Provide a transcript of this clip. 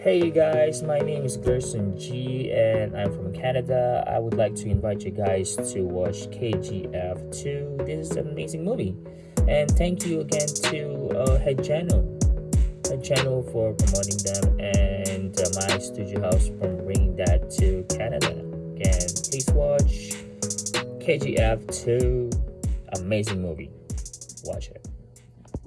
Hey guys, my name is Gerson G and I'm from Canada. I would like to invite you guys to watch KGF 2. This is an amazing movie. And thank you again to uh, Head Channel. Head Channel for promoting them and uh, my studio house for bringing that to Canada. Again, please watch KGF 2. Amazing movie. Watch it.